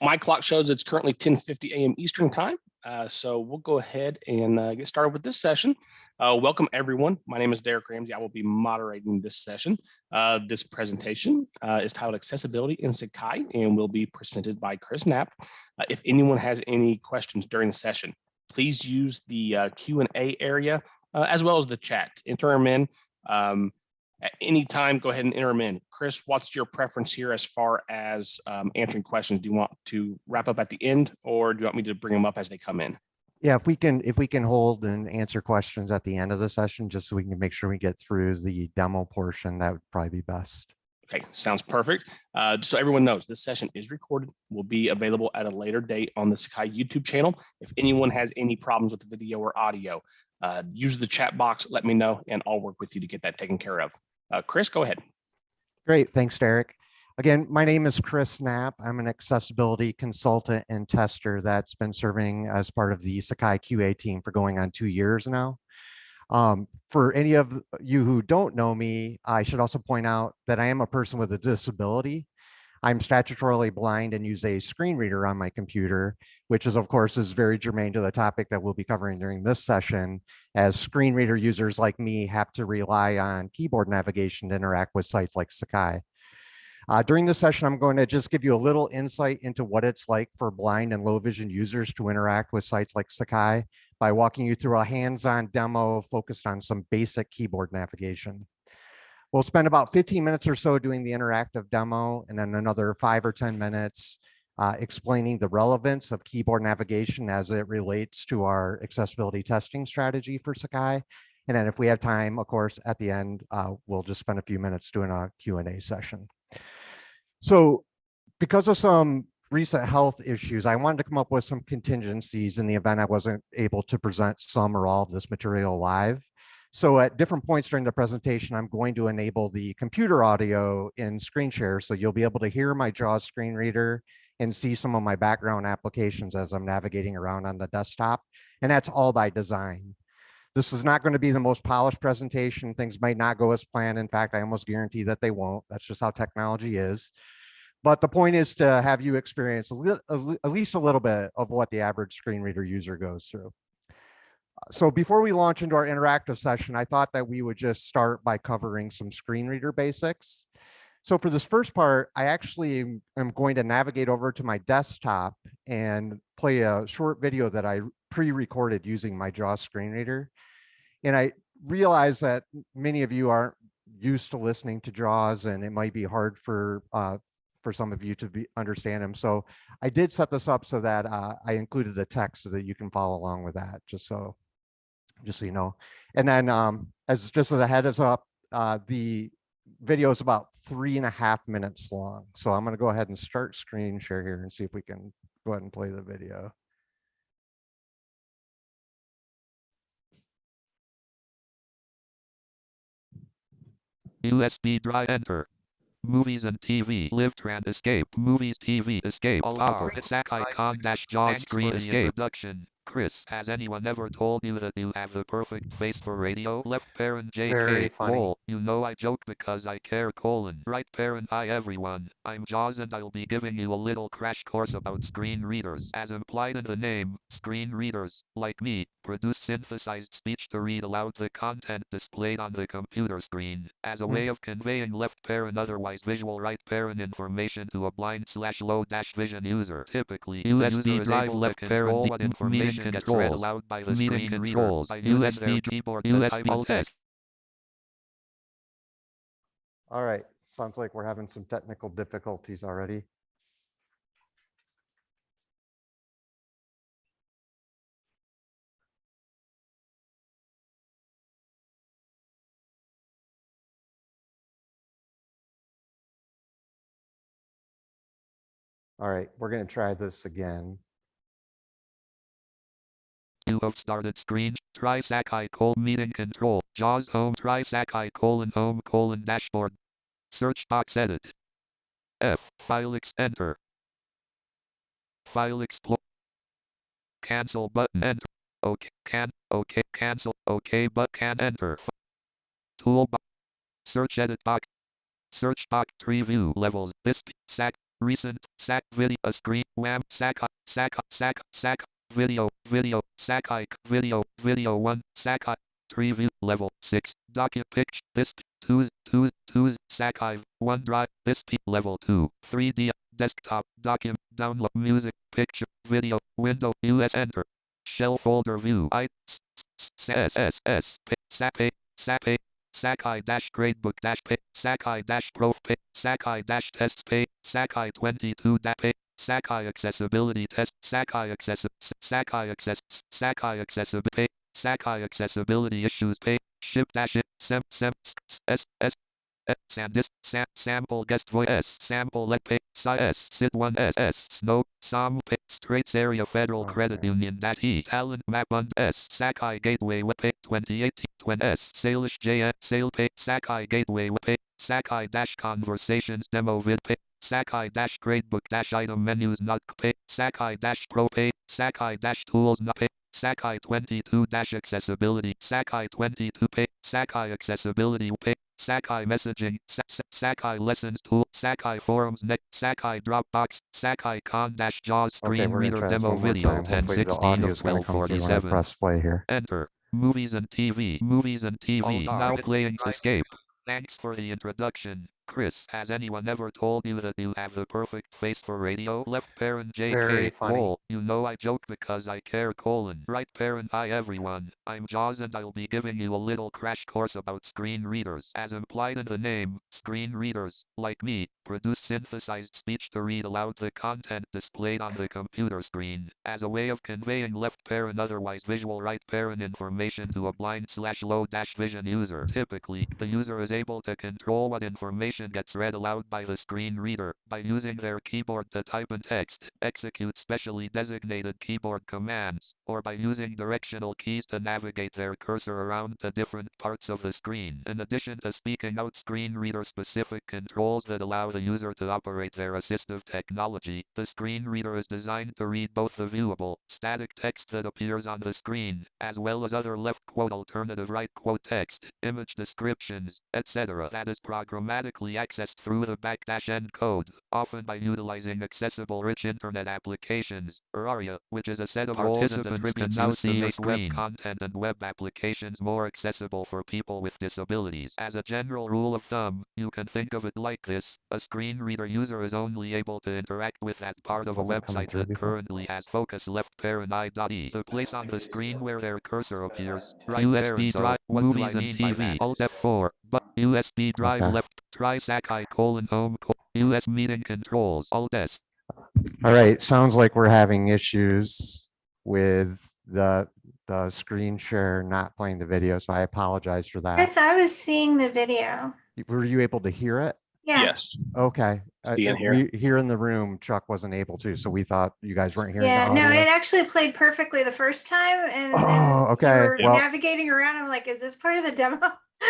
my clock shows it's currently 10:50 a.m. Eastern time. Uh, so we'll go ahead and uh, get started with this session. Uh, welcome everyone. My name is Derek Ramsey. I will be moderating this session. Uh, this presentation uh, is titled Accessibility in Sakai and will be presented by Chris Knapp. Uh, if anyone has any questions during the session, please use the Q&A area as well as the chat. Enter them in. Um, at any time, go ahead and enter them in. Chris, what's your preference here as far as um, answering questions? Do you want to wrap up at the end or do you want me to bring them up as they come in? Yeah, if we can, if we can hold and answer questions at the end of the session, just so we can make sure we get through the demo portion, that would probably be best. Okay, sounds perfect. Uh, so everyone knows this session is recorded, will be available at a later date on the Sakai YouTube channel. If anyone has any problems with the video or audio, uh, use the chat box, let me know, and I'll work with you to get that taken care of. Uh, Chris, go ahead. Great, thanks, Derek. Again, my name is Chris Knapp. I'm an accessibility consultant and tester that's been serving as part of the Sakai QA team for going on two years now. Um, for any of you who don't know me, I should also point out that I am a person with a disability. I'm statutorily blind and use a screen reader on my computer, which is of course is very germane to the topic that we'll be covering during this session, as screen reader users like me have to rely on keyboard navigation to interact with sites like Sakai. Uh, during this session, I'm going to just give you a little insight into what it's like for blind and low vision users to interact with sites like Sakai by walking you through a hands-on demo focused on some basic keyboard navigation. We'll spend about 15 minutes or so doing the interactive demo and then another five or 10 minutes uh, explaining the relevance of keyboard navigation as it relates to our accessibility testing strategy for Sakai. And then if we have time, of course, at the end, uh, we'll just spend a few minutes doing a Q&A session. So because of some recent health issues, I wanted to come up with some contingencies in the event I wasn't able to present some or all of this material live. So at different points during the presentation, I'm going to enable the computer audio in screen share. So you'll be able to hear my JAWS screen reader and see some of my background applications as I'm navigating around on the desktop. And that's all by design. This is not going to be the most polished presentation. Things might not go as planned. In fact, I almost guarantee that they won't. That's just how technology is. But the point is to have you experience at least a little bit of what the average screen reader user goes through. So before we launch into our interactive session, I thought that we would just start by covering some screen reader basics. So for this first part, I actually am going to navigate over to my desktop and play a short video that I pre-recorded using my JAWS screen reader. And I realize that many of you aren't used to listening to JAWS and it might be hard for uh, for some of you to be understand them. So I did set this up so that uh, I included the text so that you can follow along with that, just so just so you know. And then um, as just as a heads up, uh, the video is about three and a half minutes long. So I'm going to go ahead and start screen share here and see if we can go ahead and play the video. USB drive enter. Movies and TV. Live and escape. Movies TV escape. All power. Sakai icon dash JAWS screen escape. Introduction. Chris, has anyone ever told you that you have the perfect face for radio? Left parent JK, Very Cole, you know I joke because I care colon. Right parent hi everyone, I'm Jaws and I'll be giving you a little crash course about screen readers. As implied in the name, screen readers, like me, produce synthesized speech to read aloud the content displayed on the computer screen, as a hmm. way of conveying left parent otherwise visual right parent information to a blind slash low dash vision user. Typically, USB drive left parent what information meeting controls, meeting controls, USB keyboard, USB text. All right, sounds like we're having some technical difficulties already. All right, we're going to try this again. You have started screen. Try Sakai colon meeting control. JAWS home. Try Sakai colon home colon dashboard. Search box edit. F. File X enter. File explore. Cancel button enter. OK. Can. OK. Cancel. OK. But can enter. Toolbox. Search edit box. Search box. Tree view levels. This. Sac. recent, sac video, a screen, wham, sac, sac, sac, sac, video, video, sac, video, video one, sac, preview, level six, document pitch, this, twos, twos, twos, Sachive, OneDrive, this, P, level two, 3D, desktop, document, download, music, picture, video, window, US enter, shell folder view, I, s, s, s, s, s, p, SAP, SAP, Sakai dash gradebook dash pay, Sakai dash prof pay, Sakai dash tests pay, Sakai 22 da pay, Sakai accessibility test, Sakai access, Sakai access, Sakai accessibility Sakai accessibility issues pay, ship dash it, sem, sem, s, s, s, S, SanDisk, sam, sample guest voice S, sample let pay, si S, sit 1 S, S, snow, som, pay, straits area federal credit union dash E, talent map und S, Sakai gateway web pay, 2018, 20 S, Salish JN, sale pay, Sakai gateway web pay, Sakai dash conversations demo vid pay, Sakai dash gradebook dash item menus not pay, Sakai dash pro pay, Sakai dash tools not pay, Sakai 22 dash accessibility, Sakai 22 pay, Sakai accessibility pay, Sakai messaging, Sa- Sa- Sakai lessons tool, Sakai forums net, Sakai Dropbox, Sakai con dash JAWS Okay, screen we're gonna reader try this demo one more video time. Hopefully the 1016 audio of is gonna come through when I 1247. press play here. Enter. Movies and TV. Movies and TV. Hold Now on. playing Escape. Thanks for the introduction. Chris, has anyone ever told you that you have the perfect face for radio? Left parent JK. Very funny. Lol. You know I joke because I care colon. Right parent hi everyone. I'm Jaws and I'll be giving you a little crash course about screen readers. As implied in the name, screen readers, like me, produce synthesized speech to read aloud the content displayed on the computer screen, as a way of conveying left parent otherwise visual right parent information to a blind slash low dash vision user. Typically, the user is able to control what information gets read aloud by the screen reader, by using their keyboard to type in text, execute specially designated keyboard commands, or by using directional keys to navigate their cursor around to different parts of the screen. In addition to speaking out screen reader specific controls that allow the user to operate their assistive technology, the screen reader is designed to read both the viewable, static text that appears on the screen, as well as other left quote alternative right quote text, image descriptions, etc. that is programmatically accessed through the backdash n code, often by utilizing accessible rich internet applications, or ARIA, which is a set of participants can now see web content and web applications more accessible for people with disabilities. As a general rule of thumb, you can think of it like this. A screen reader user is only able to interact with that part of a website that currently has focus left parent i.e. The place on the screen where their cursor appears. Right USB there, so drive, movies and TV. that? Alt F4, but USB drive Okay. left, try Sakai colon home, co- US meeting controls, Alt S. All right, sounds like we're having issues with the, the screen share not playing the video, so I apologize for that. Chris, I was seeing the video. Were you able to hear it? Yeah. Yes. Okay. See and uh, we- Here in the room, Chuck wasn't able to, so we thought you guys weren't here. Yeah, no, it actually played perfectly the first time and then Oh, you okay, were well- navigating around. I'm like, is this part of the demo?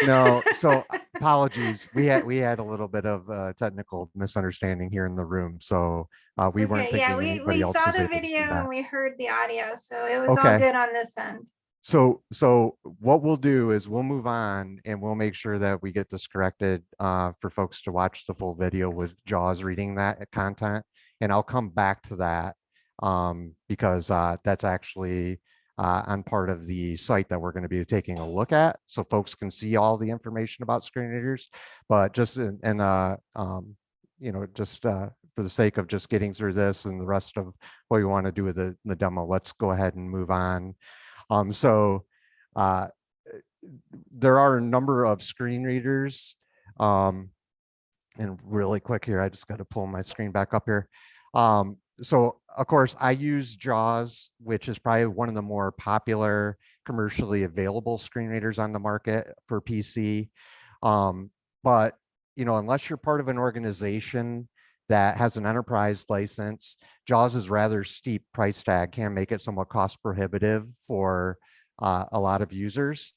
No, so apologies. We had, we had a little bit of uh technical misunderstanding here in the room, so uh, we weren't Okay, thinking yeah, we, anybody we else saw the able to do video and we heard the audio, so it was all good on this end. So, so what we'll do is we'll move on and we'll make sure that we get this corrected uh, for folks to watch the full video with Jaws reading that content. And I'll come back to that um, because uh, that's actually uh, on part of the site that we're going to be taking a look at. So folks can see all the information about screen readers, but just in, in uh, um, you know, just uh, for the sake of just getting through this and the rest of what we want to do with the, the demo, let's go ahead and move on. Um, so uh, there are a number of screen readers. Um, and really quick here, I just got to pull my screen back up here. Um, so of course I use JAWS, which is probably one of the more popular commercially available screen readers on the market for PC. Um, but you know, unless you're part of an organization that has an enterprise license, JAWS is rather steep price tag can make it somewhat cost prohibitive for uh, a lot of users.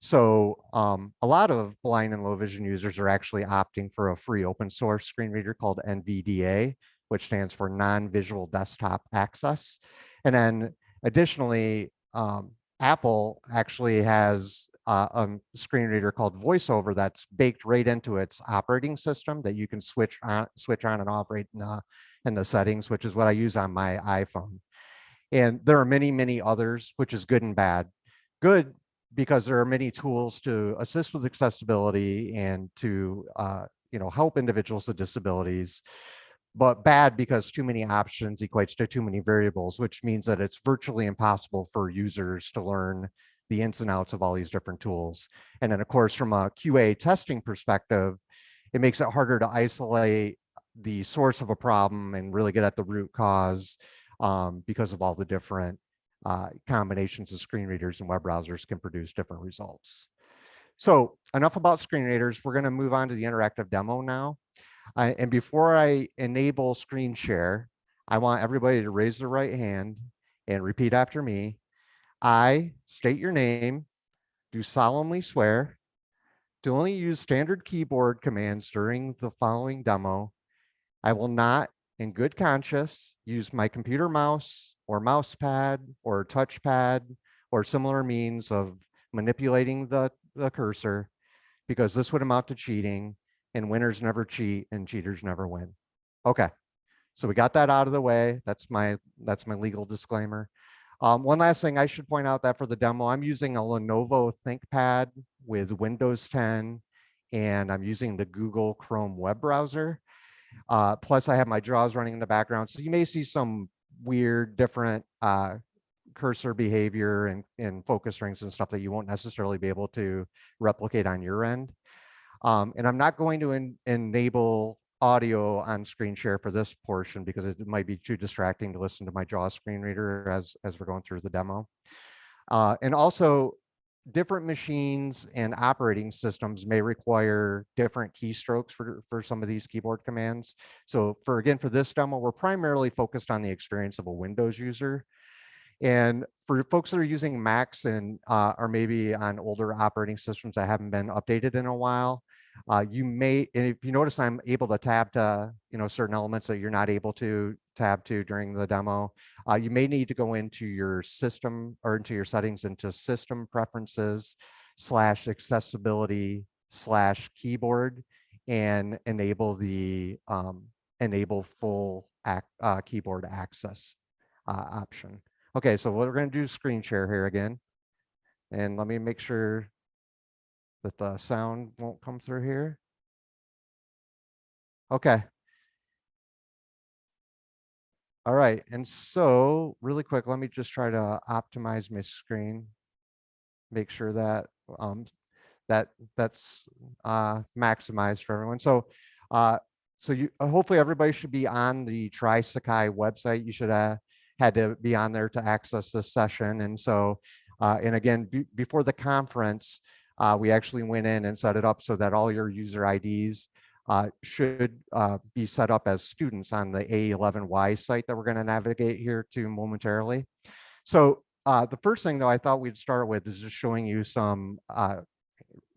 So um, a lot of blind and low vision users are actually opting for a free open source screen reader called NVDA, which stands for non-visual desktop access. And then additionally, um, Apple actually has uh, um, screen reader called VoiceOver that's baked right into its operating system that you can switch on, switch on and off right in the, in the settings, which is what I use on my iPhone. And there are many, many others, which is good and bad. Good because there are many tools to assist with accessibility and to uh, you know help individuals with disabilities but bad because too many options equates to too many variables which means that it's virtually impossible for users to learn the ins and outs of all these different tools and then of course from a qa testing perspective it makes it harder to isolate the source of a problem and really get at the root cause um, because of all the different uh, combinations of screen readers and web browsers can produce different results. So enough about screen readers. We're going to move on to the interactive demo now. Uh, and before I enable screen share, I want everybody to raise their right hand and repeat after me. I state your name, do solemnly swear to only use standard keyboard commands during the following demo. I will not, in good conscience, use my computer mouse or mouse pad or touchpad or similar means of manipulating the, the cursor because this would amount to cheating and winners never cheat and cheaters never win. Okay, so we got that out of the way. That's my that's my legal disclaimer. Um, one last thing I should point out that for the demo, I'm using a Lenovo ThinkPad with Windows 10 and I'm using the Google Chrome web browser. Uh, plus I have my JAWS running in the background. So you may see some weird different uh, cursor behavior and, and focus rings and stuff that you won't necessarily be able to replicate on your end. Um, and I'm not going to en enable audio on screen share for this portion because it might be too distracting to listen to my JAWS screen reader as, as we're going through the demo. Uh, and also different machines and operating systems may require different keystrokes for, for some of these keyboard commands. So for again, for this demo, we're primarily focused on the experience of a Windows user. And for folks that are using Macs and uh, are maybe on older operating systems that haven't been updated in a while, uh, you may, and if you notice, I'm able to tab to, you know, certain elements that you're not able to tab to during the demo. Uh, you may need to go into your system or into your settings into system preferences slash accessibility slash keyboard and enable the um, enable full ac uh, keyboard access uh, option. Okay, so what we're going to do screen share here again. And let me make sure that the sound won't come through here. Okay. All right, and so really quick, let me just try to optimize my screen. Make sure that um, that that's uh, maximized for everyone. So uh, so you uh, hopefully everybody should be on the Try Sakai website. You should have had to be on there to access this session. And so, uh, and again, before the conference, uh, we actually went in and set it up so that all your user IDs uh, should uh, be set up as students on the A11Y site that we're going to navigate here to momentarily. So uh, the first thing though I thought we'd start with is just showing you some uh,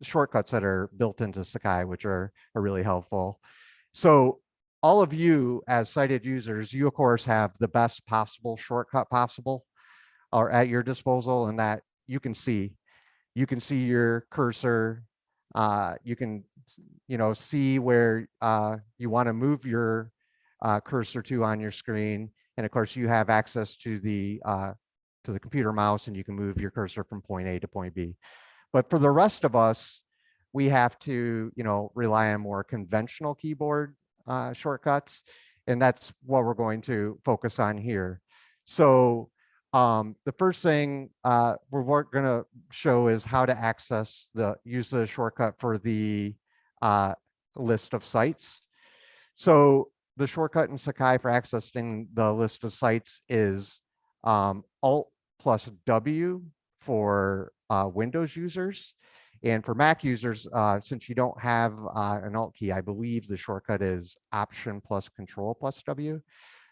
shortcuts that are built into Sakai, which are, are really helpful. So all of you as sighted users, you of course have the best possible shortcut possible or at your disposal and that you can see you can see your cursor. Uh, you can, you know, see where uh, you want to move your uh, cursor to on your screen. And of course, you have access to the uh, to the computer mouse, and you can move your cursor from point A to point B. But for the rest of us, we have to, you know, rely on more conventional keyboard uh, shortcuts, and that's what we're going to focus on here. So um, the first thing uh, we're going to show is how to access the use the shortcut for the uh, list of sites. So the shortcut in Sakai for accessing the list of sites is um, Alt plus W for uh, Windows users. And for Mac users, uh, since you don't have uh, an Alt key, I believe the shortcut is Option plus Control plus W.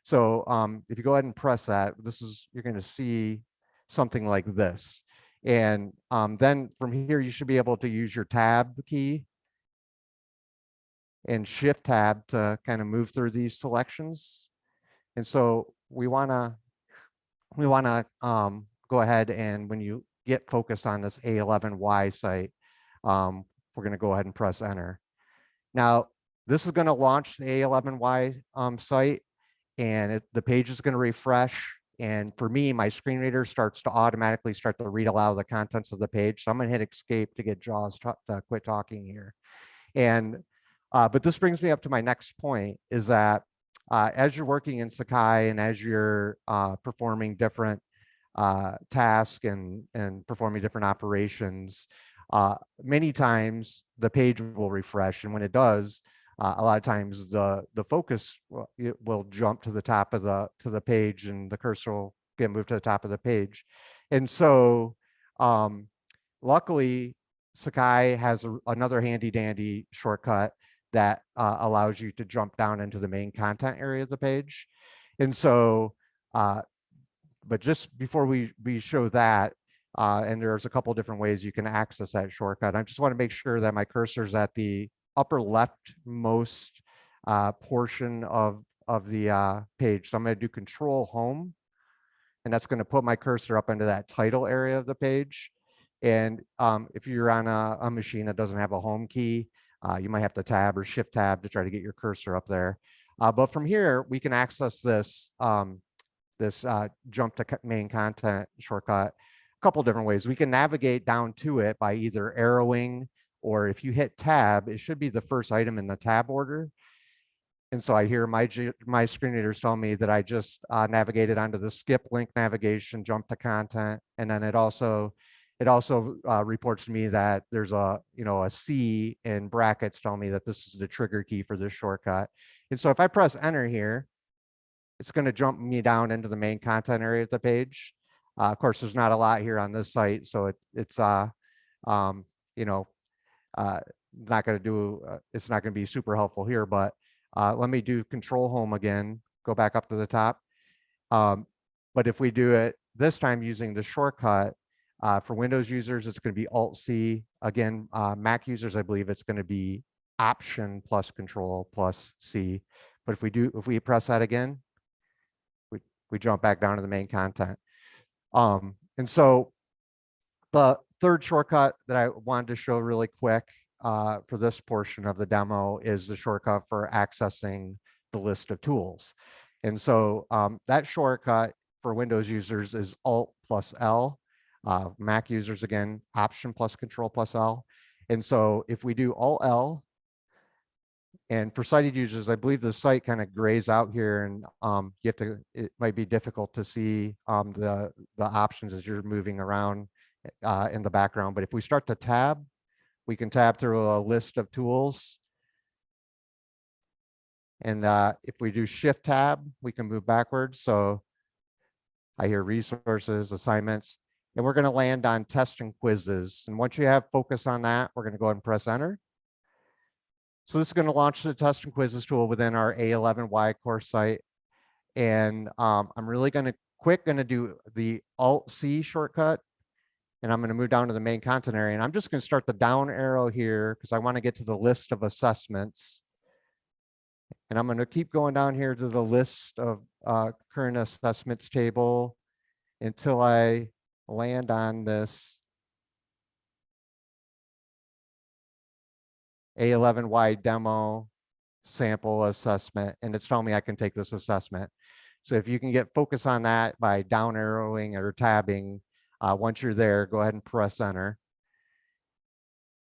So um, if you go ahead and press that, this is, you're gonna see something like this. And um, then from here, you should be able to use your tab key and shift tab to kind of move through these selections. And so we wanna, we wanna um, go ahead and when you get focused on this A11Y site, um, we're going to go ahead and press enter. Now, this is going to launch the A11Y um, site and it, the page is going to refresh. And for me, my screen reader starts to automatically start to read aloud the contents of the page. So I'm going to hit escape to get JAWS to, quit talking here. And, uh, but this brings me up to my next point is that uh, as you're working in Sakai and as you're uh, performing different uh, tasks and, and performing different operations, uh, many times the page will refresh. And when it does, uh, a lot of times the the focus will, will jump to the top of the to the page and the cursor will get moved to the top of the page. And so um, luckily Sakai has a, another handy dandy shortcut that uh, allows you to jump down into the main content area of the page. And so, uh, but just before we, we show that, uh, and there's a couple different ways you can access that shortcut. I just want to make sure that my cursor is at the upper leftmost uh, portion of, of the uh, page. So I'm going to do control home, and that's going to put my cursor up into that title area of the page. And um, if you're on a, a, machine that doesn't have a home key, uh, you might have to tab or shift tab to try to get your cursor up there. Uh, but from here, we can access this, um, this uh, jump to main content shortcut a couple different ways. We can navigate down to it by either arrowing or if you hit tab, it should be the first item in the tab order. And so I hear my, my screen readers tell me that I just uh, navigated onto the skip link navigation, jump to content, and then it also it also uh, reports to me that there's a, you know, a C in brackets telling me that this is the trigger key for this shortcut. And so if I press enter here, it's going to jump me down into the main content area of the page. Uh, of course, there's not a lot here on this site, so it, it's, uh, um, you know, uh, not going to do, uh, it's not going to be super helpful here, but uh, let me do control home again, go back up to the top. Um, but if we do it this time using the shortcut, uh, for Windows users, it's going to be Alt C. Again, uh, Mac users, I believe it's going to be Option plus Control plus C. But if we do, if we press that again, we we jump back down to the main content. Um, and so the third shortcut that I wanted to show really quick uh, for this portion of the demo is the shortcut for accessing the list of tools. And so um, that shortcut for Windows users is Alt plus L. Uh, Mac users, again, Option plus Control plus L. And so if we do Alt L, and for sighted users, I believe the site kind of grays out here and um, you have to, it might be difficult to see um, the, the options as you're moving around uh, in the background. But if we start to tab, we can tab through a list of tools. And uh, if we do shift tab, we can move backwards. So I hear resources, assignments, and we're going to land on test and quizzes. And once you have focus on that, we're going to go ahead and press enter. So this is going to launch the test and quizzes tool within our A11Y course site. And um, I'm really going to quick going to do the Alt C shortcut. And I'm going to move down to the main content area. And I'm just going to start the down arrow here because I want to get to the list of assessments. And I'm going to keep going down here to the list of uh, current assessments table until I land on this A11Y demo sample assessment, and it's telling me I can take this assessment. So if you can get focus on that by down arrowing or tabbing, uh, once you're there, go ahead and press enter.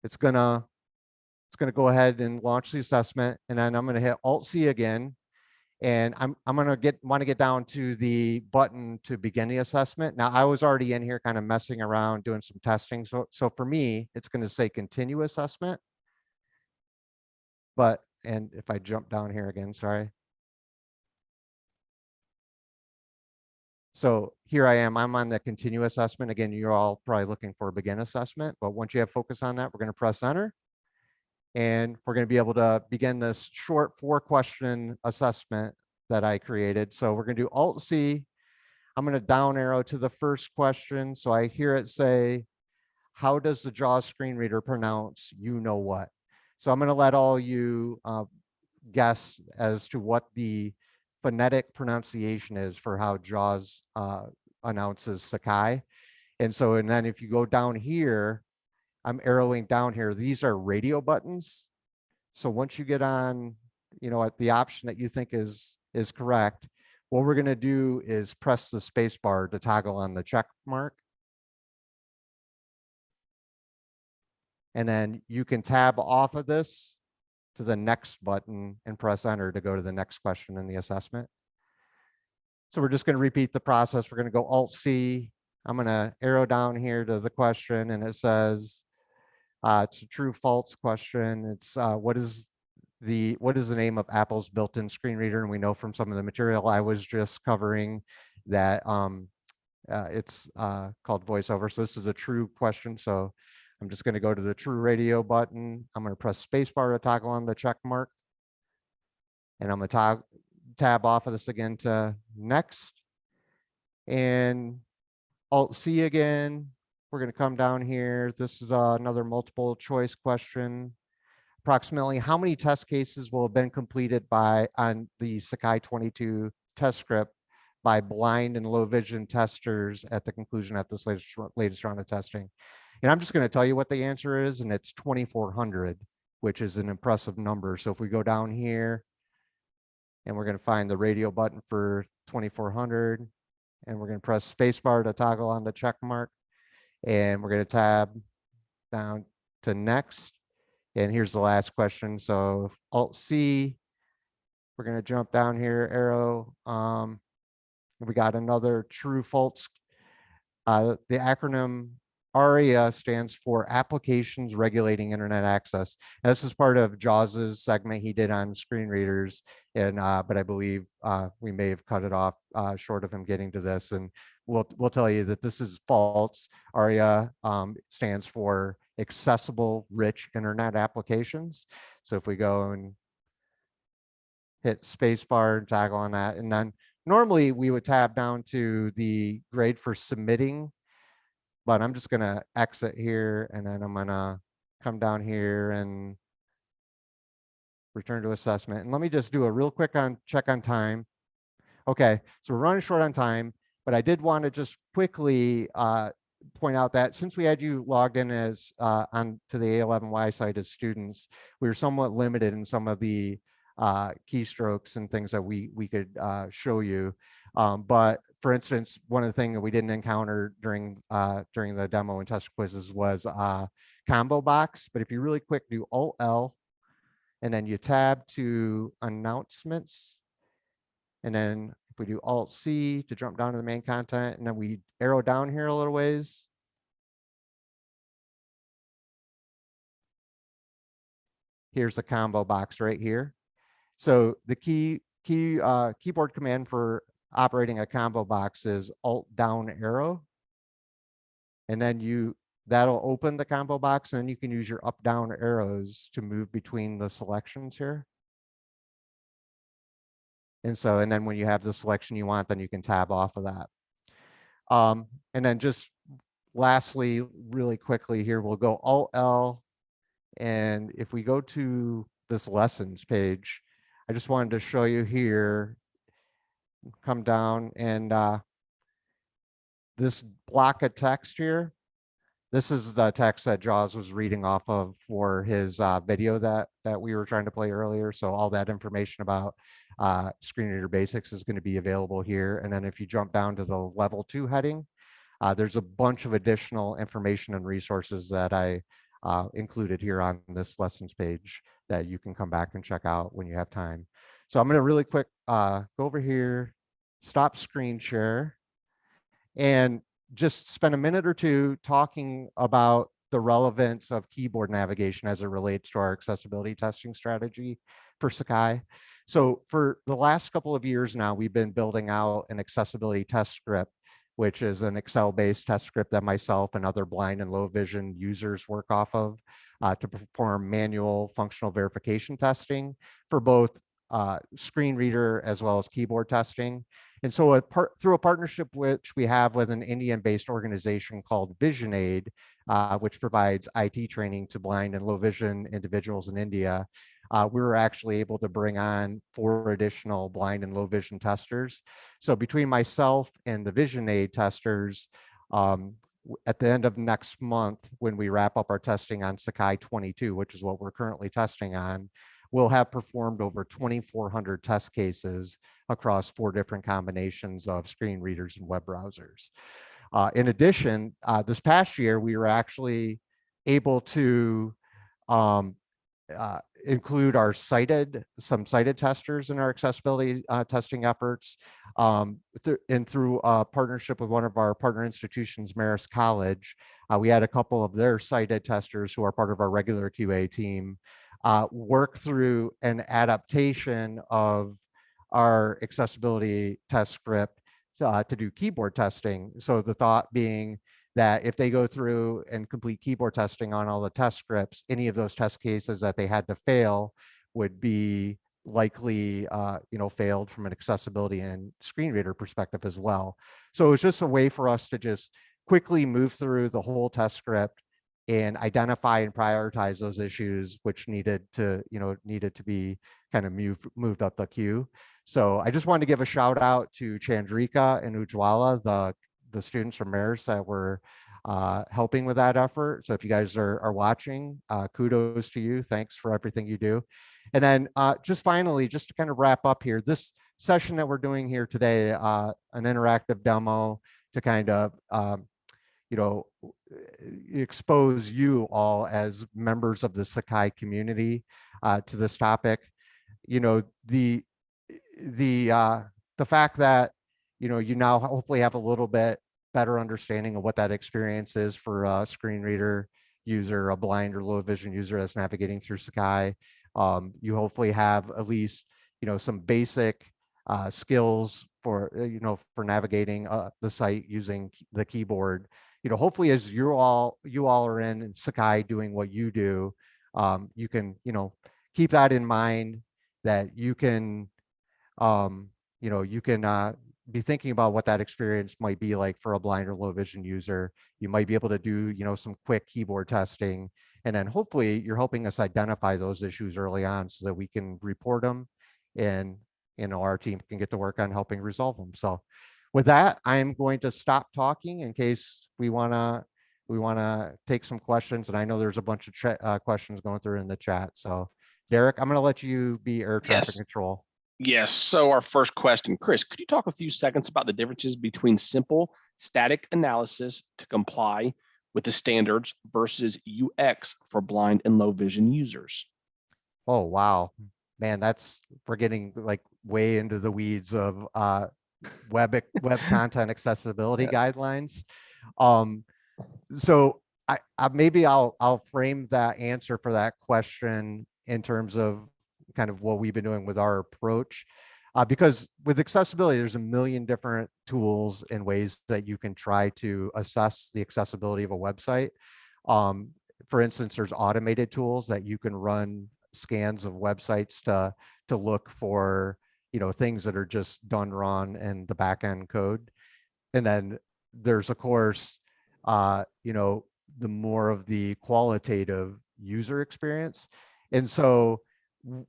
It's gonna, it's gonna go ahead and launch the assessment, and then I'm gonna hit Alt C again, and I'm, I'm going to get want to get down to the button to begin the assessment. Now I was already in here kind of messing around doing some testing. So, so for me, it's going to say continue assessment. But, and if I jump down here again, sorry. So here I am, I'm on the continue assessment. Again, you're all probably looking for a begin assessment, but once you have focus on that, we're going to press enter and we're going to be able to begin this short four question assessment that I created. So we're going to do Alt C. I'm going to down arrow to the first question. So I hear it say, how does the JAWS screen reader pronounce you know what? So I'm going to let all you uh, guess as to what the phonetic pronunciation is for how JAWS uh, announces Sakai. And so, and then if you go down here, I'm arrowing down here, these are radio buttons. So once you get on, you know, at the option that you think is, is correct, what we're gonna do is press the space bar to toggle on the check mark. And then you can tab off of this to the next button and press enter to go to the next question in the assessment. So we're just going to repeat the process. We're going to go Alt C. I'm going to arrow down here to the question and it says uh, it's a true false question. It's uh, what is the what is the name of Apple's built-in screen reader? And we know from some of the material I was just covering that um, uh, it's uh, called VoiceOver. So this is a true question. So I'm just going to go to the true radio button. I'm going to press spacebar to toggle on the check mark. And I'm going to tab off of this again to next. And Alt C again. We're going to come down here. This is uh, another multiple choice question. Approximately how many test cases will have been completed by on the Sakai 22 test script by blind and low vision testers at the conclusion of this latest, latest round of testing? And I'm just going to tell you what the answer is, and it's 2,400, which is an impressive number. So if we go down here, and we're going to find the radio button for 2,400, and we're going to press spacebar to toggle on the check mark, and we're going to tab down to next. And here's the last question. So Alt C, we're going to jump down here, arrow. Um, we got another true false. Uh, the acronym ARIA stands for Applications Regulating Internet Access. And this is part of Jaws's segment he did on screen readers, and uh, but I believe uh, we may have cut it off uh, short of him getting to this. And we'll we'll tell you that this is false. ARIA um, stands for Accessible Rich Internet Applications. So if we go and hit spacebar and toggle on that, and then normally we would tab down to the grade for submitting but I'm just gonna exit here and then I'm gonna come down here and return to assessment. And let me just do a real quick on check on time. Okay, so we're running short on time, but I did want to just quickly uh, point out that since we had you logged in as uh, on to the A11Y site as students, we were somewhat limited in some of the uh, keystrokes and things that we we could uh, show you. Um, but for instance, one of the things that we didn't encounter during uh, during the demo and test quizzes was uh, combo box. But if you really quick do Alt L, and then you tab to announcements, and then if we do Alt C to jump down to the main content, and then we arrow down here a little ways. Here's the combo box right here. So the key key uh, keyboard command for operating a combo box is alt down arrow. And then you that'll open the combo box and then you can use your up down arrows to move between the selections here. And so, and then when you have the selection you want, then you can tab off of that. Um, and then just lastly, really quickly here, we'll go Alt L. And if we go to this lessons page, I just wanted to show you here come down and uh, this block of text here, this is the text that Jaws was reading off of for his uh, video that that we were trying to play earlier. So all that information about uh, screen reader basics is going to be available here. And then if you jump down to the level two heading, uh, there's a bunch of additional information and resources that I uh, included here on this lessons page that you can come back and check out when you have time. So I'm going to really quick uh, go over here, stop screen share, and just spend a minute or two talking about the relevance of keyboard navigation as it relates to our accessibility testing strategy for Sakai. So for the last couple of years now, we've been building out an accessibility test script, which is an Excel-based test script that myself and other blind and low vision users work off of uh, to perform manual functional verification testing for both uh, screen reader as well as keyboard testing. And so a through a partnership which we have with an Indian-based organization called VisionAid, uh, which provides IT training to blind and low vision individuals in India, uh, we were actually able to bring on four additional blind and low vision testers. So between myself and the VisionAid testers, um, at the end of next month, when we wrap up our testing on Sakai 22, which is what we're currently testing on, we'll have performed over 2,400 test cases across four different combinations of screen readers and web browsers. Uh, in addition, uh, this past year, we were actually able to um, uh, include our sighted, some sighted testers in our accessibility uh, testing efforts. Um, thr- and through a partnership with one of our partner institutions, Marist College, uh, we had a couple of their sighted testers who are part of our regular QA team uh, work through an adaptation of our accessibility test script uh, to do keyboard testing. So the thought being that if they go through and complete keyboard testing on all the test scripts, any of those test cases that they had to fail would be likely, uh, you know, failed from an accessibility and screen reader perspective as well. So it was just a way for us to just quickly move through the whole test script and identify and prioritize those issues which needed to, you know, needed to be kind of moved moved up the queue. So I just wanted to give a shout out to Chandrika and Ujwala, the the students from Marist that were uh, helping with that effort. So if you guys are, are watching, uh, kudos to you. Thanks for everything you do. And then uh, just finally, just to kind of wrap up here, this session that we're doing here today, uh, an interactive demo to kind of, um, you know, expose you all as members of the Sakai community uh, to this topic. You know, the the uh, the fact that you know you now hopefully have a little bit better understanding of what that experience is for a screen reader user, a blind or low vision user that's navigating through Sakai. Um, you hopefully have at least you know some basic uh, skills for uh, you know for navigating uh, the site using the keyboard. You know, hopefully as you all you all are in Sakai doing what you do, um, you can you know keep that in mind that you can um, you know, you can uh, be thinking about what that experience might be like for a blind or low vision user. You might be able to do, you know, some quick keyboard testing. And then hopefully you're helping us identify those issues early on so that we can report them and, you know, our team can get to work on helping resolve them. So with that, I'm going to stop talking in case we want to we want to take some questions. And I know there's a bunch of uh, questions going through in the chat. So Derek, I'm going to let you be air traffic Yes. control. Yes. So our first question, Chris, could you talk a few seconds about the differences between simple static analysis to comply with the standards versus UX for blind and low vision users? Oh, wow. Man, that's, we're getting like way into the weeds of uh web, web content accessibility guidelines. Um, so I, I, maybe I'll, I'll frame that answer for that question in terms of kind of what we've been doing with our approach. Uh, because with accessibility, there's a million different tools and ways that you can try to assess the accessibility of a website. Um, for instance, there's automated tools that you can run scans of websites to to look for you know things that are just done wrong in the back end code. And then there's of course uh, you know the more of the qualitative user experience. And so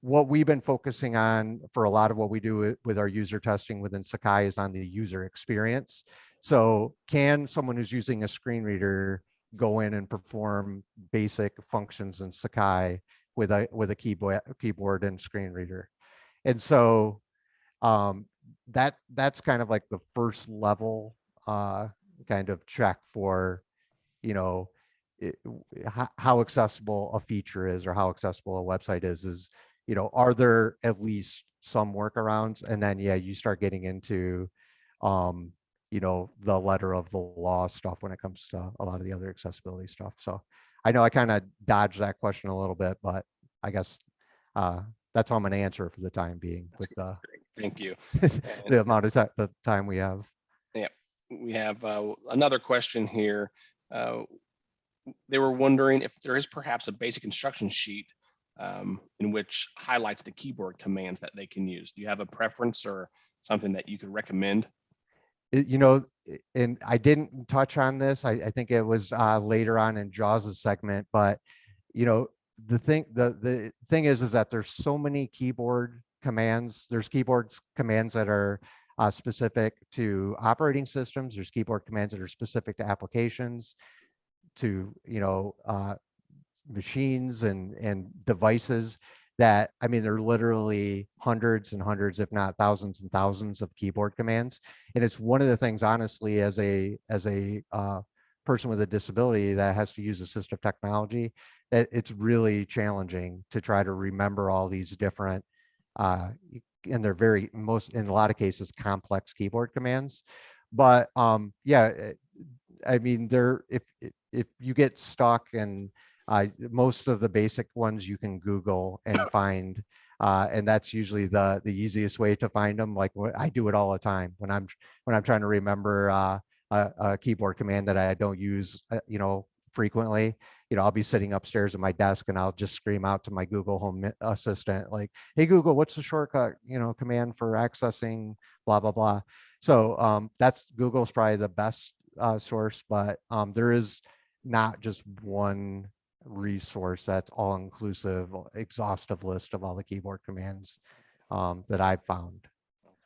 what we've been focusing on for a lot of what we do with, with our user testing within Sakai is on the user experience. So can someone who's using a screen reader go in and perform basic functions in Sakai with a with a keyboard keyboard and screen reader? And so um, that that's kind of like the first level uh, kind of check for, you know, it, how, how accessible a feature is or how accessible a website is is you know are there at least some workarounds and then yeah you start getting into um you know the letter of the law stuff when it comes to a lot of the other accessibility stuff so i know i kind of dodged that question a little bit but i guess uh that's all i'm going to answer for the time being That's- with the great. Thank you. the amount of time the time we have Yeah, We have uh, another question here. Uh, They were wondering if there is perhaps a basic instruction sheet um, in which highlights the keyboard commands that they can use. Do you have a preference or something that you could recommend? you know, and I didn't touch on this. I, I think it was uh, later on in Jaws's segment, but you know, the thing, the the thing is, is that there's so many keyboard commands. There's keyboard commands that are uh, specific to operating systems. There's keyboard commands that are specific to applications, to you know uh, machines and and devices that I mean there are literally hundreds and hundreds, if not thousands and thousands of keyboard commands. And it's one of the things, honestly, as a as a uh, person with a disability that has to use assistive technology, that it's really challenging to try to remember all these different uh, and they're very most in a lot of cases complex keyboard commands. But um, yeah, eh, I mean, there if if- you get stuck and uh, most of the basic ones you can Google and find, uh, and that's usually the the easiest way to find them. Like I do it all the time when I'm when I'm trying to remember uh, a, a keyboard command that I don't use, uh, you know, frequently. You know, I'll be sitting upstairs at my desk and I'll just scream out to my Google Home Assistant, like, "Hey Google, what's the shortcut, you know, command for accessing blah blah blah." So um, that's Google's probably the best uh, source, but um, there is not just one resource that's all inclusive, exhaustive list of all the keyboard commands um, that I've found.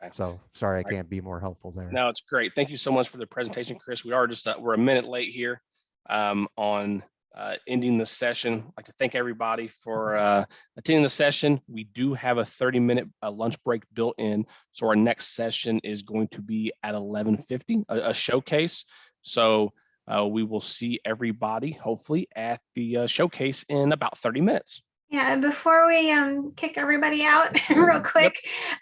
Okay. So sorry, I can't be more helpful there. No, it's great. Thank you so much for the presentation, Chris. We are just, uh, we're a minute late here um, on uh, ending the session. I'd like to thank everybody for uh, attending the session. We do have a 30-minute lunch break built in. So our next session is going to be at 11:50, a a showcase. So uh, we will see everybody hopefully at the uh, showcase in about 30 minutes. Yeah, and before we um kick everybody out real quick,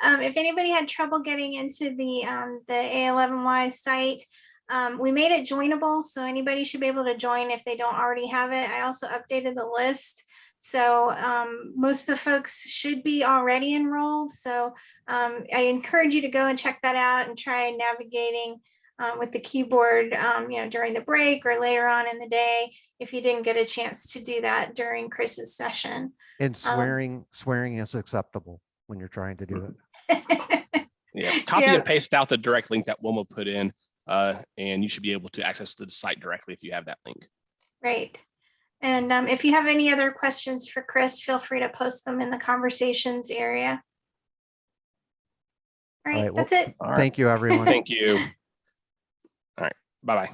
um, if anybody had trouble getting into the um the A11Y site, um, we made it joinable, so anybody should be able to join if they don't already have it. I also updated the list. So um, most of the folks should be already enrolled. So um, I encourage you to go and check that out and try navigating uh, with the keyboard, um, you know, during the break or later on in the day, if you didn't get a chance to do that during Chris's session. And um, swearing, swearing is acceptable when you're trying to do it. Yeah, copy Yeah. and paste out the direct link that Wilma put in, uh, and you should be able to access the site directly if you have that link. Great. And um, if you have any other questions for Chris, feel free to post them in the conversations area. All right, right, well, that's it. All right, Thank you, everyone. thank you. All right, bye-bye.